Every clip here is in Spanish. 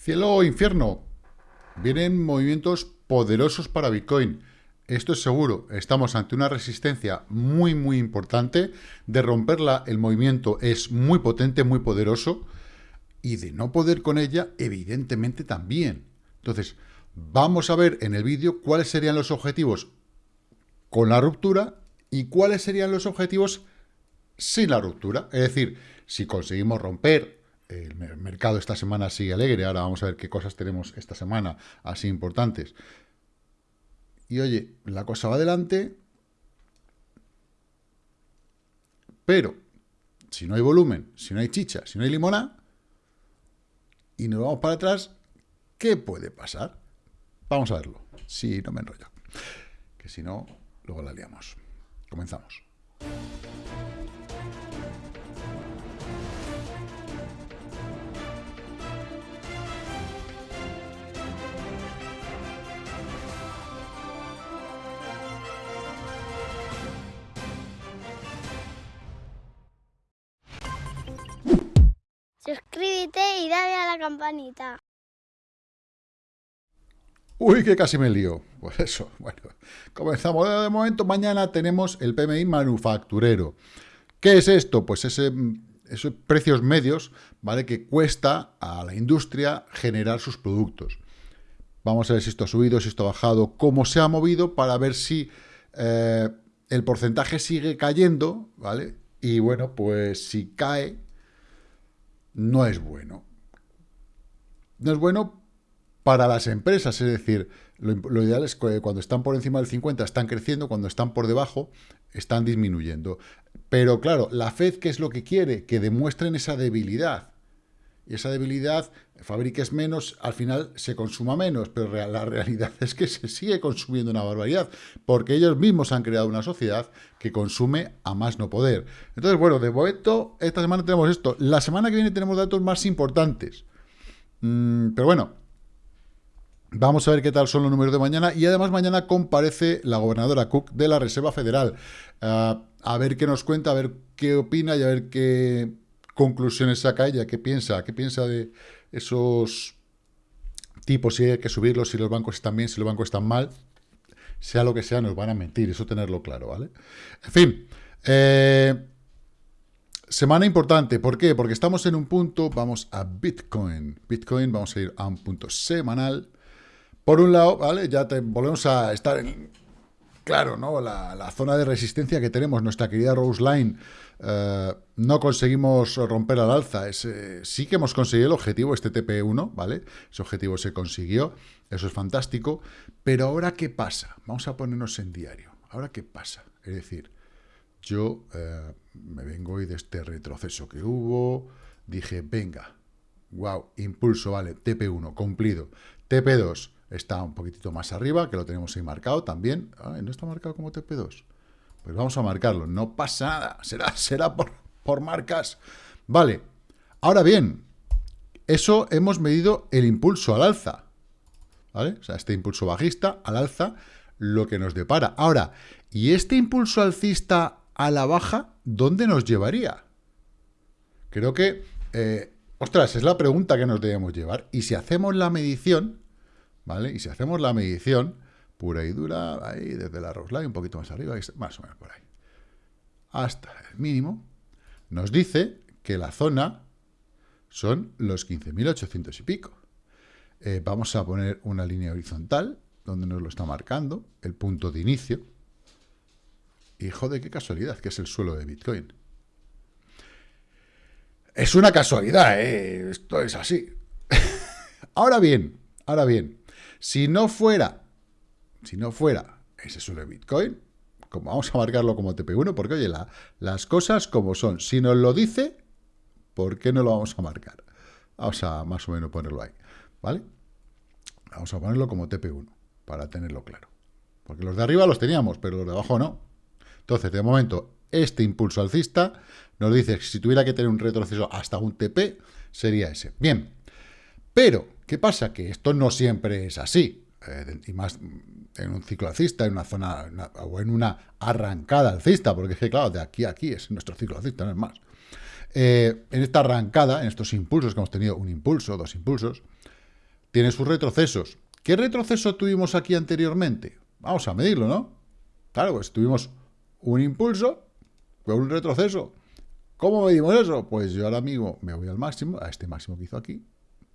Cielo o infierno. Vienen movimientos poderosos para Bitcoin. Esto es seguro. Estamos ante una resistencia muy, muy importante. De romperla, el movimiento es muy potente, muy poderoso. Y de no poder con ella, evidentemente también. Entonces, vamos a ver en el vídeo cuáles serían los objetivos con la ruptura y cuáles serían los objetivos sin la ruptura. Es decir, si conseguimos romper el mercado esta semana sigue alegre, ahora vamos a ver qué cosas tenemos esta semana así importantes. Y oye, la cosa va adelante, pero si no hay volumen, si no hay chicha, si no hay limona, y nos vamos para atrás, ¿qué puede pasar? Vamos a verlo, si no me enrollo. Que si no, luego la liamos. Comenzamos. Y dale a la campanita. Uy, que casi me lío. Pues eso, bueno, comenzamos de momento. Mañana tenemos el PMI manufacturero. ¿Qué es esto? Pues ese, esos precios medios, ¿vale? Que cuesta a la industria generar sus productos. Vamos a ver si esto ha subido, si esto ha bajado, cómo se ha movido para ver si eh, el porcentaje sigue cayendo, ¿vale? Y bueno, pues si cae, no es bueno. No es bueno para las empresas, es decir, lo, ideal es que cuando están por encima del 50 están creciendo, cuando están por debajo están disminuyendo. Pero claro, la Fed, ¿qué es lo que quiere? Que demuestren esa debilidad. Y esa debilidad, fabriques menos, al final se consuma menos, pero la realidad es que se sigue consumiendo una barbaridad, porque ellos mismos han creado una sociedad que consume a más no poder. Entonces, bueno, de momento, esta semana tenemos esto. La semana que viene tenemos datos más importantes. Mm, pero bueno, Vamos a ver qué tal son los números de mañana. Y además mañana comparece la gobernadora Cook de la Reserva Federal. Ah, a ver qué nos cuenta, a ver qué opina y a ver qué conclusiones saca ella, qué piensa, qué piensa de esos tipos, si hay que subirlos, si los bancos están bien, si los bancos están mal, sea lo que sea, nos van a mentir, eso tenerlo claro, ¿vale? En fin, eh, semana importante, ¿por qué? Porque estamos en un punto, vamos a Bitcoin, Bitcoin, vamos a ir a un punto semanal, por un lado, ¿vale? Ya volvemos a estar en, claro, ¿no? La, zona de resistencia que tenemos, nuestra querida Rose Line, eh, no conseguimos romper al alza. sí que hemos conseguido el objetivo, este TP1, ¿vale? Ese objetivo se consiguió, eso es fantástico. Pero ahora, ¿qué pasa? Vamos a ponernos en diario. ¿Ahora qué pasa? Es decir, yo eh, me vengo hoy de este retroceso que hubo, dije, venga, wow, impulso, vale, TP1, cumplido. TP2 está un poquitito más arriba, que lo tenemos ahí marcado también. ¿No está marcado como TP2? Pues vamos a marcarlo, no pasa nada, será, será por, por marcas. Vale, ahora bien, eso hemos medido el impulso al alza, ¿vale? O sea, este impulso bajista al alza, lo que nos depara. Ahora, ¿y este impulso alcista a la baja, dónde nos llevaría? Creo que, eh, ostras, es la pregunta que nos debemos llevar. Y si hacemos la medición, Y si hacemos la medición, pura y dura, ahí desde la Roseline, un poquito más arriba, más o menos por ahí, hasta el mínimo, nos dice que la zona son los 15.800 y pico. Eh, vamos a poner una línea horizontal, donde nos lo está marcando, el punto de inicio. Y joder, qué casualidad, que es el suelo de Bitcoin. Es una casualidad, ¿eh? Esto es así. ahora bien, ahora bien, si no fuera si no fuera ese suelo de Bitcoin, como vamos a marcarlo como TP1, porque oye, las cosas como son. Si nos lo dice, ¿por qué no lo vamos a marcar? Vamos a más o menos ponerlo ahí, ¿vale? Vamos a ponerlo como TP1, para tenerlo claro. Porque los de arriba los teníamos, pero los de abajo no. Entonces, de momento, este impulso alcista nos dice que si tuviera que tener un retroceso hasta un TP, sería ese. Bien, pero, ¿qué pasa? Que esto no siempre es así. Eh, y más en un ciclo alcista, en una zona, o en una arrancada alcista, porque es que, claro, de aquí a aquí es nuestro ciclo alcista, no es más. Eh, en esta arrancada, en estos impulsos que hemos tenido, un impulso, dos impulsos, tiene sus retrocesos. ¿Qué retroceso tuvimos aquí anteriormente? Vamos a medirlo, ¿no? Claro, pues tuvimos un impulso con un retroceso. ¿Cómo medimos eso? Pues yo ahora mismo me voy al máximo, a este máximo que hizo aquí.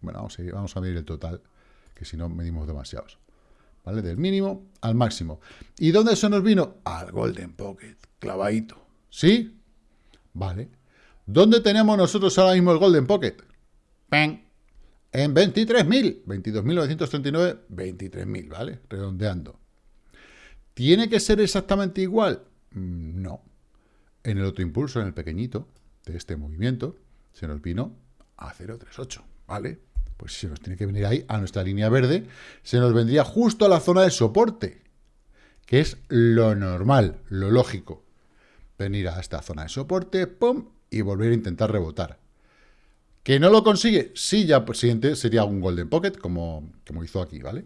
Bueno, vamos a, medir el total, que si no medimos demasiados. ¿Vale? Del mínimo al máximo. ¿Y dónde se nos vino? Al Golden Pocket, clavadito. ¿Sí? Vale. ¿Dónde tenemos nosotros ahora mismo el Golden Pocket? ¡Peng! En 23.000. 22.939, 23.000, ¿vale? Redondeando. ¿Tiene que ser exactamente igual? Mm, no. En el otro impulso, en el pequeñito de este movimiento, se nos vino a 0,38, ¿vale? Pues si nos tiene que venir ahí a nuestra línea verde, se nos vendría justo a la zona de soporte, que es lo normal, lo lógico. Venir a esta zona de soporte, pum, y volver a intentar rebotar. ¿Que no lo consigue? Sí, ya por siguiente sería un Golden Pocket, como, como hizo aquí, ¿vale?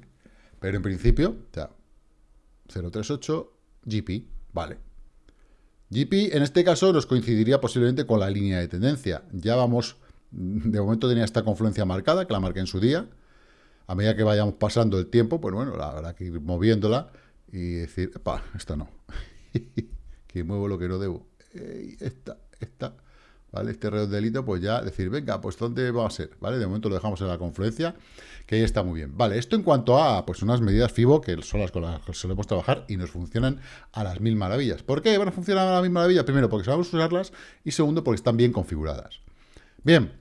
Pero en principio, ya, 038, GP, vale. GP, en este caso, nos coincidiría posiblemente con la línea de tendencia. Ya vamos, de momento tenía esta confluencia marcada, que la marqué en su día. A medida que vayamos pasando el tiempo, pues bueno, habrá que ir moviéndola y decir, pa, esta no. que muevo lo que no debo. esta, esta. ¿vale? Este redondelito, pues ya decir, venga, pues ¿dónde va a ser? ¿Vale? De momento lo dejamos en la confluencia, que ahí está muy bien. Vale, esto en cuanto a, pues unas medidas FIBO, que son las con las que solemos trabajar y nos funcionan a las mil maravillas. ¿Por qué van a funcionar a las mil maravillas? Primero, porque sabemos usarlas y segundo, porque están bien configuradas. Bien,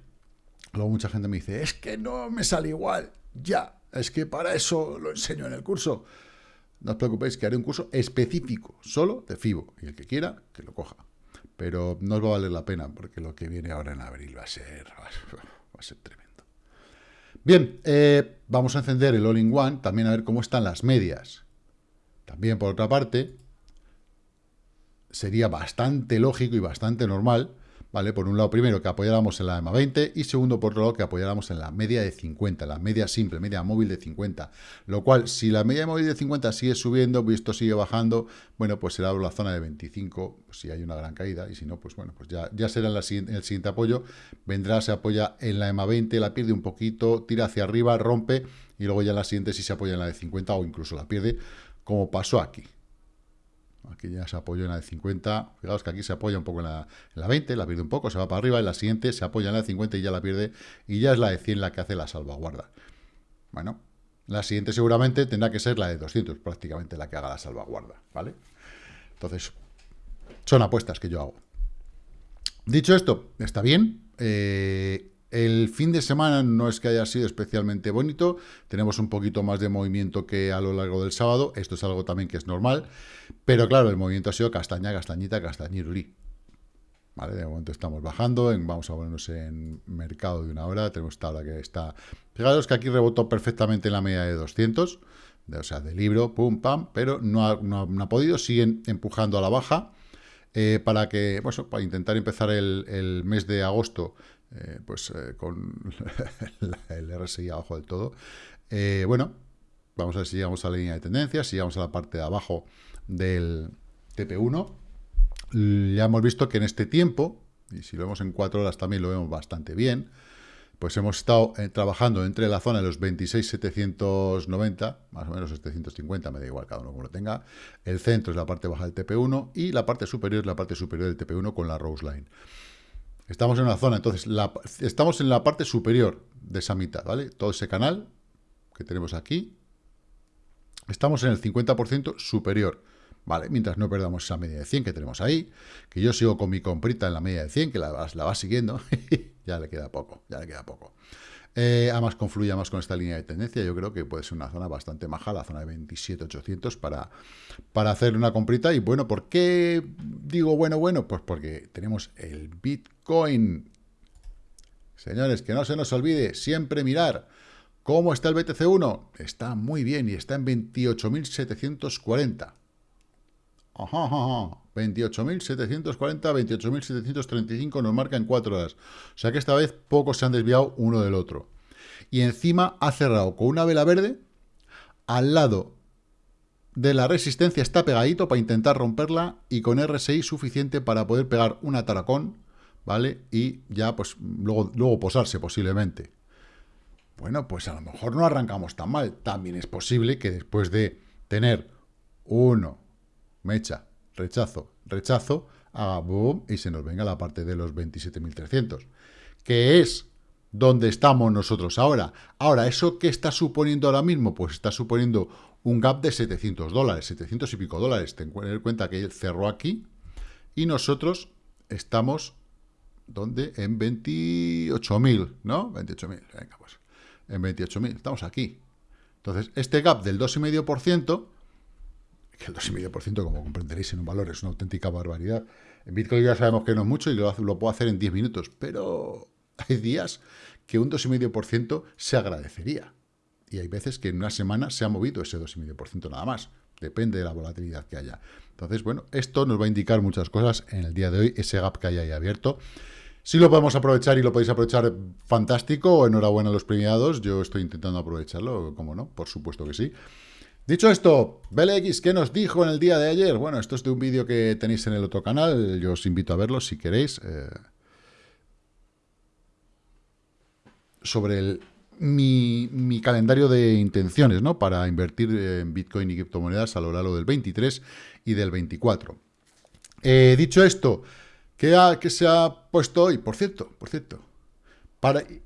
luego mucha gente me dice, es que no me sale igual. Ya, es que para eso lo enseño en el curso. No os preocupéis que haré un curso específico, solo de FIBO. Y el que quiera, que lo coja pero no os va a valer la pena, porque lo que viene ahora en abril va a ser, va a ser tremendo. Bien, eh, vamos a encender el All-in-One, también a ver cómo están las medias. También, por otra parte, sería bastante lógico y bastante normal ¿vale? Por un lado, primero, que apoyáramos en la EMA 20 y segundo, por otro lado, que apoyáramos en la media de 50, la media simple, media móvil de 50. Lo cual, si la media móvil de 50 sigue subiendo esto sigue bajando, bueno, pues será la zona de 25, si hay una gran caída, y si no, pues bueno, pues ya, ya será el siguiente apoyo. Vendrá, se apoya en la EMA 20, la pierde un poquito, tira hacia arriba, rompe, y luego ya la siguiente si se apoya en la de 50 o incluso la pierde, como pasó aquí. Aquí ya se apoyó en la de 50. Fijaos que aquí se apoya un poco en la, 20, la pierde un poco, se va para arriba. En la siguiente se apoya en la de 50 y ya la pierde. Y ya es la de 100 la que hace la salvaguarda. Bueno, la siguiente seguramente tendrá que ser la de 200, prácticamente la que haga la salvaguarda. ¿Vale? Entonces, son apuestas que yo hago. Dicho esto, está bien. Eh, el fin de semana no es que haya sido especialmente bonito, tenemos un poquito más de movimiento que a lo largo del sábado, esto es algo también que es normal, pero claro, el movimiento ha sido castaña, castañita, castañirulí. De momento estamos bajando, vamos a ponernos en mercado de una hora, tenemos esta hora que está... Fijaros que aquí rebotó perfectamente en la media de 200, o sea, de libro, pum, pam, pero no ha, podido, siguen empujando a la baja, eh, para que, bueno, para intentar empezar el mes de agosto eh, pues eh, con el RSI abajo del todo. Eh, bueno, vamos a ver si llegamos a la línea de tendencia, si llegamos a la parte de abajo del TP1. Ya hemos visto que en este tiempo, y si lo vemos en cuatro horas también lo vemos bastante bien, pues hemos estado trabajando entre la zona de los 26,790, más o menos 750, me da igual cada uno como lo tenga. El centro es la parte baja del TP1 y la parte superior es la parte superior del TP1 con la Rose Line. Estamos en una zona, entonces, estamos en la parte superior de esa mitad, ¿vale? Todo ese canal que tenemos aquí, estamos en el 50% superior, ¿vale? Mientras no perdamos esa media de 100 que tenemos ahí, que yo sigo con mi comprita en la media de 100, que la, la va siguiendo, ya le queda poco, ya le queda poco. Eh, además, confluye más con esta línea de tendencia. Yo creo que puede ser una zona bastante maja, la zona de 27,800 para, para hacer una comprita. Y bueno, ¿por qué digo bueno, bueno? Pues porque tenemos el Bitcoin. Señores, que no se nos olvide siempre mirar cómo está el BTC1. Está muy bien y está en 28.740. Ajá, ajá, 28.740, 28.735 nos marca en 4 horas. O sea que esta vez pocos se han desviado uno del otro. Y encima ha cerrado con una vela verde al lado de la resistencia está pegadito para intentar romperla y con RSI suficiente para poder pegar una taracón, ¿vale? Y ya pues luego, luego posarse posiblemente. bueno, pues a lo mejor no arrancamos tan mal. También es posible que después de tener uno, mecha, rechazo, rechazo, haga boom y se nos venga la parte de los 27.300, que es donde estamos nosotros ahora. Ahora, ¿eso qué está suponiendo ahora mismo? Pues está suponiendo un gap de 700 dólares, 700 y pico dólares. Ten en cuenta que él cerró aquí y nosotros estamos, ¿dónde? En 28.000, ¿no? 28.000, venga, pues, en 28.000, estamos aquí. Entonces, este gap del 2,5%, que el 2,5%, como comprenderéis en un valor, es una auténtica barbaridad. En Bitcoin ya sabemos que no es mucho y lo, lo puedo hacer en 10 minutos, pero hay días que un 2,5% se agradecería. Y hay veces que en una semana se ha movido ese 2,5% nada más. Depende de la volatilidad que haya. Entonces, bueno, esto nos va a indicar muchas cosas en el día de hoy, ese gap que hay ahí abierto. Si lo podemos aprovechar y lo podéis aprovechar, fantástico. Enhorabuena a los premiados. Yo estoy intentando aprovecharlo, como no, por supuesto que sí. Dicho esto, BLX, ¿qué nos dijo en el día de ayer? Bueno, esto es de un vídeo que tenéis en el otro canal. Yo os invito a verlo si queréis. Eh, sobre mi, calendario de intenciones, ¿no? Para invertir en Bitcoin y criptomonedas a lo largo del 23 y del 24. Eh, dicho esto, ¿qué, se ha puesto hoy? Por cierto, por cierto.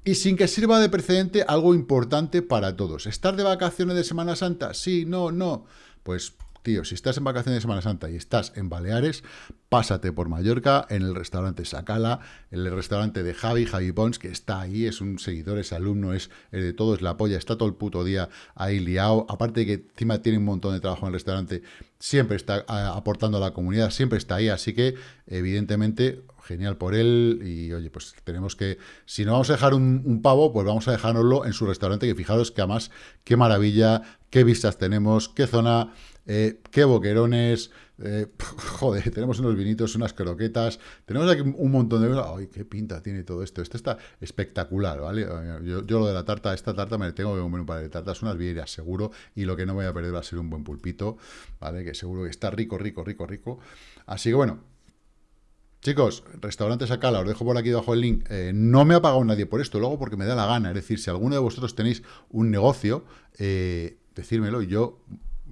Y sin que sirva de precedente, algo importante para todos. ¿Estar de vacaciones de Semana Santa? Sí, no, no. Pues tío, si estás en vacaciones de Semana Santa y estás en Baleares, pásate por Mallorca, en el restaurante Sacala, en el restaurante de Javi, Javi Pons, que está ahí, es un seguidor, es alumno, es, de todo, es la polla, está todo el puto día ahí liado, aparte de que encima tiene un montón de trabajo en el restaurante, siempre está aportando a la comunidad, siempre está ahí, así que evidentemente genial por él y oye, pues tenemos que, si no vamos a dejar un, pavo, pues vamos a dejárnoslo en su restaurante, que fijaros que además, qué maravilla, qué vistas tenemos, qué zona eh, qué boquerones, eh, joder, tenemos unos vinitos, unas croquetas, tenemos aquí un montón de... ¡Ay, qué pinta tiene todo esto! Esto está espectacular, ¿vale? Yo, lo de la tarta, esta tarta me tengo que comer un par de tartas, unas viejas seguro, y lo que no voy a perder va a ser un buen pulpito, ¿vale? Que seguro que está rico, rico, rico, rico. Así que bueno, Chicos, restaurantes acá, os dejo por aquí debajo el link. Eh, no me ha pagado nadie por esto, luego porque me da la gana. Es decir, si alguno de vosotros tenéis un negocio, eh, decírmelo y yo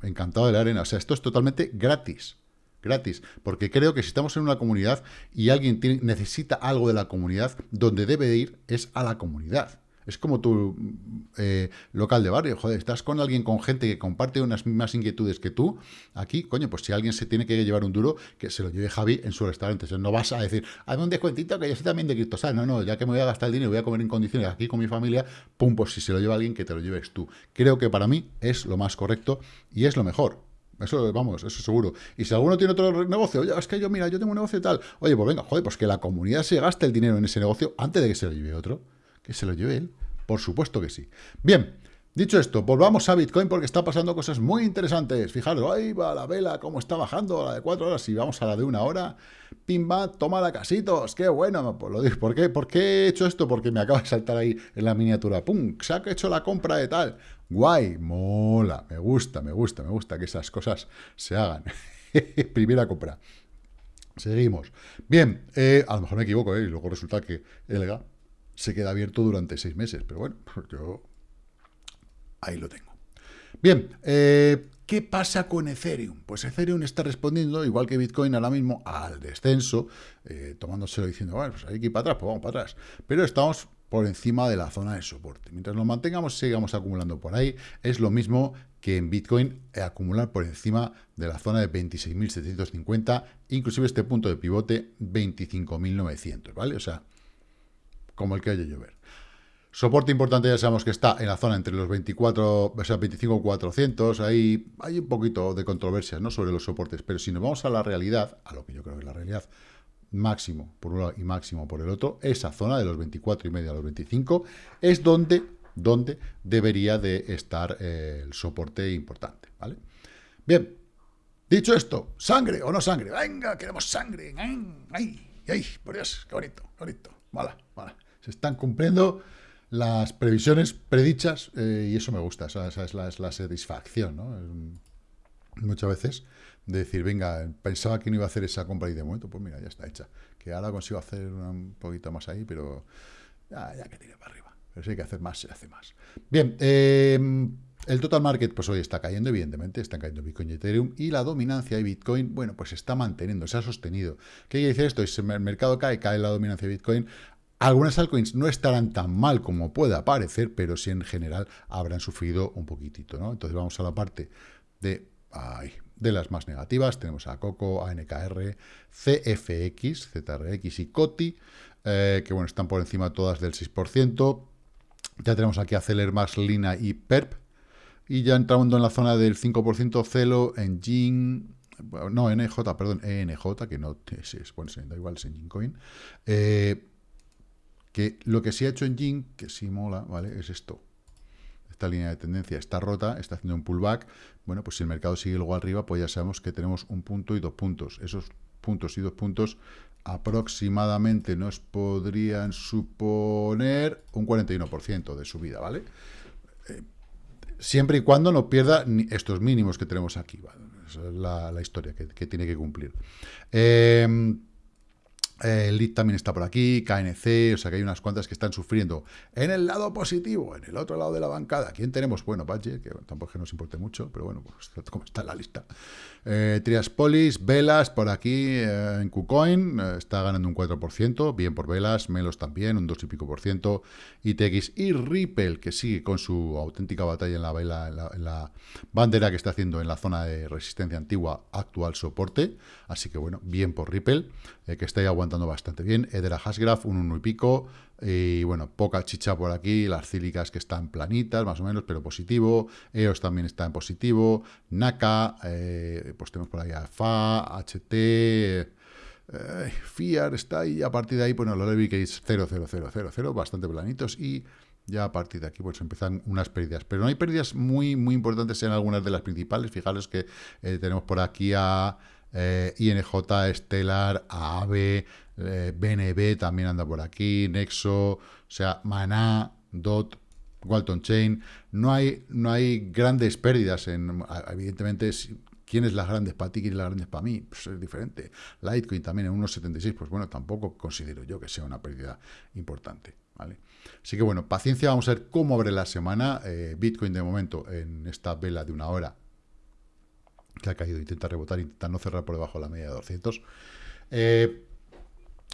encantado de la arena. O sea, esto es totalmente gratis. Gratis. Porque creo que si estamos en una comunidad y alguien necesita algo de la comunidad, donde debe ir es a la comunidad. Es como tu eh, local de barrio, joder, estás con alguien, con gente que comparte unas mismas inquietudes que tú, aquí, coño, pues si alguien se tiene que llevar un duro, que se lo lleve Javi en su restaurante. no vas a decir, hazme un descuentito que yo soy también de Cristosal. No, no, ya que me voy a gastar el dinero voy a comer en condiciones aquí con mi familia, pum, pues si se lo lleva alguien, que te lo lleves tú. Creo que para mí es lo más correcto y es lo mejor. Eso, vamos, eso seguro. Y si alguno tiene otro negocio, oye, es que yo, mira, yo tengo un negocio y tal. Oye, pues venga, joder, pues que la comunidad se gaste el dinero en ese negocio antes de que se lo lleve otro. Se lo lleve él. Por supuesto que sí. Bien, dicho esto, volvamos a Bitcoin porque está pasando cosas muy interesantes. Fijaros, ahí va la vela, cómo está bajando, la de cuatro horas, y vamos a la de una hora. Pimba, toma la casitos, qué bueno. Pues lo digo, ¿por qué? ¿Por qué he hecho esto? Porque me acaba de saltar ahí en la miniatura. ¡Pum! Se ha hecho la compra de tal. Guay, mola, me gusta, me gusta, me gusta que esas cosas se hagan. Primera compra. Seguimos. Bien, eh, a lo mejor me equivoco, ¿eh? y luego resulta que Elga se queda abierto durante seis meses. Pero bueno, yo ahí lo tengo. Bien, eh, ¿qué pasa con Ethereum? Pues Ethereum está respondiendo, igual que Bitcoin ahora mismo, al descenso, eh, tomándoselo diciendo, bueno, pues hay que ir para atrás, pues vamos para atrás. Pero estamos por encima de la zona de soporte. Mientras nos mantengamos, sigamos acumulando por ahí, es lo mismo que en Bitcoin eh, acumular por encima de la zona de 26.750, inclusive este punto de pivote 25.900, ¿vale? O sea, como el que haya llover. Soporte importante ya sabemos que está en la zona entre los 24, o sea, 25 400, ahí hay un poquito de controversia ¿no? sobre los soportes, pero si nos vamos a la realidad, a lo que yo creo que es la realidad, máximo por un lado y máximo por el otro, esa zona de los 24 y medio a los 25 es donde, donde debería de estar eh, el soporte importante, ¿vale? Bien, dicho esto, ¿sangre o no sangre? Venga, queremos sangre, ¡ay! ¡ay! Por Dios, qué bonito, qué bonito, vale, vale se están cumpliendo las previsiones predichas eh, y eso me gusta, esa, es, la, satisfacción. Muchas veces de decir, venga, pensaba que no iba a hacer esa compra y de momento, pues mira, ya está hecha. Que ahora consigo hacer un poquito más ahí, pero ya, ya que tire para arriba. Pero si hay que hacer más, se hace más. Bien, em, el total market, pues hoy está cayendo, evidentemente, están cayendo Bitcoin y Ethereum, y la dominancia de Bitcoin, bueno, pues está manteniendo, se ha sostenido. ¿Qué quiere decir esto? Si el mercado cae, cae la dominancia de Bitcoin, algunas altcoins no estarán tan mal como pueda parecer, pero sí en general habrán sufrido un poquitito, ¿no? Entonces vamos a la parte de, de las más negativas. Tenemos a Coco, ANKR, CFX, ZRX y COTI, eh, que bueno, están por encima todas del 6%. Ya tenemos aquí a Celer, Max, Lina y PERP. Y ya entrando en la zona del 5%, Celo, Engine, no, NJ, perdón, ENJ, que no es bueno, da igual, es Engine Coin. Eh, que lo que sí ha hecho en Jing, que sí mola, ¿vale? Es esto. Esta línea de tendencia está rota, está haciendo un pullback. Bueno, pues si el mercado sigue luego arriba, pues ya sabemos que tenemos un punto y dos puntos. Esos puntos y dos puntos aproximadamente nos podrían suponer un 41% de subida, ¿vale? Eh, siempre y cuando no pierda estos mínimos que tenemos aquí, ¿vale? Esa es la, historia que, que, tiene que cumplir. Eh, el lead también está por aquí, KNC, o sea que hay unas cuantas que están sufriendo. En el lado positivo, en el otro lado de la bancada, ¿quién tenemos? Bueno, Badge, que tampoco nos importe mucho, pero bueno, pues como está la lista. Eh, Triaspolis, Velas, por aquí, eh, en KuCoin, eh, está ganando un 4%, bien por Velas, Melos también, un 2 y pico por ciento, ITX y Ripple, que sigue con su auténtica batalla en la, en la, bandera que está haciendo en la zona de resistencia antigua, actual soporte, así que bueno, bien por Ripple, que está ahí aguantando bastante bien, Edera Hashgraph, un 1 y pico, y bueno, poca chicha por aquí, las cílicas que están planitas, más o menos, pero positivo. EOS también está en positivo. NACA, eh, pues tenemos por ahí a FA, HT, eh, FIAR está ahí. A partir de ahí, bueno, lo que es 0, 0, 0, 0, 0, bastante planitos. Y ya a partir de aquí pues empiezan unas pérdidas. Pero no hay pérdidas muy, muy importantes en algunas de las principales. Fijaros que eh, tenemos por aquí a eh, INJ, Stellar, AAVE, eh, BNB también anda por aquí, Nexo, o sea, Maná, DOT, Walton Chain. No hay, no hay grandes pérdidas. En, evidentemente, ¿quién es las grandes para ti? ¿Quién es las grandes para mí? Pues es diferente. Litecoin también en 1,76, pues bueno, tampoco considero yo que sea una pérdida importante. ¿vale? Así que bueno, paciencia, vamos a ver cómo abre la semana. Eh, Bitcoin de momento en esta vela de una hora que ha caído, intenta rebotar, intenta no cerrar por debajo de la media de 200. Eh,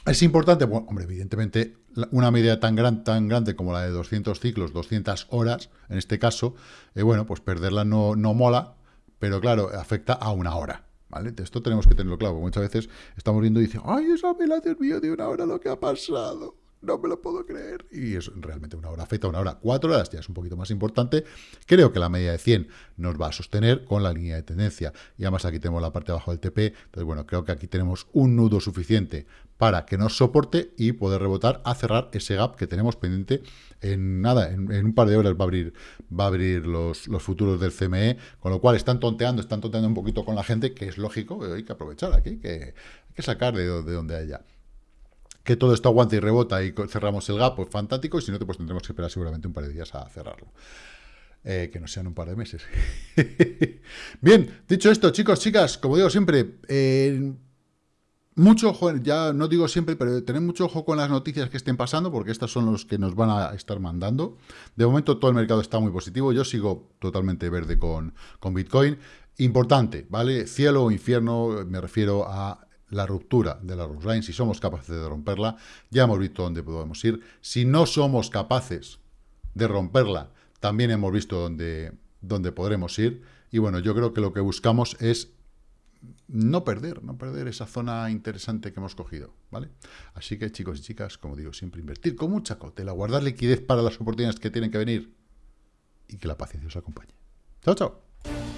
es importante, bueno, hombre, evidentemente, una media tan, gran, tan grande como la de 200 ciclos, 200 horas, en este caso, eh, bueno, pues perderla no, no mola, pero claro, afecta a una hora. ¿Vale? Esto tenemos que tenerlo claro, muchas veces estamos viendo y dicen, ay, esa Dios mío, de una hora lo que ha pasado no me lo puedo creer. Y es realmente una hora afecta una hora. Cuatro horas ya es un poquito más importante. Creo que la media de 100 nos va a sostener con la línea de tendencia. Y además aquí tenemos la parte de abajo del TP. Entonces, bueno, creo que aquí tenemos un nudo suficiente para que nos soporte y poder rebotar a cerrar ese gap que tenemos pendiente en nada, en, un par de horas va a abrir, va a abrir los, los, futuros del CME, con lo cual están tonteando, están tonteando un poquito con la gente, que es lógico, hay que aprovechar aquí, que hay que sacar de, de donde haya que todo esto aguanta y rebota y cerramos el gap, pues fantástico, y si no, pues tendremos que esperar seguramente un par de días a cerrarlo. Eh, que no sean un par de meses. Bien, dicho esto, chicos, chicas, como digo siempre, eh, mucho ojo, ya no digo siempre, pero tened mucho ojo con las noticias que estén pasando, porque estas son los que nos van a estar mandando. De momento todo el mercado está muy positivo, yo sigo totalmente verde con, con Bitcoin. Importante, ¿vale? Cielo o infierno, me refiero a la ruptura de la line, si somos capaces de romperla, ya hemos visto dónde podemos ir. Si no somos capaces de romperla, también hemos visto dónde, dónde podremos ir. Y bueno, yo creo que lo que buscamos es no perder, no perder esa zona interesante que hemos cogido, ¿vale? Así que chicos y chicas, como digo, siempre invertir con mucha cautela, guardar liquidez para las oportunidades que tienen que venir y que la paciencia os acompañe. Chao, chao.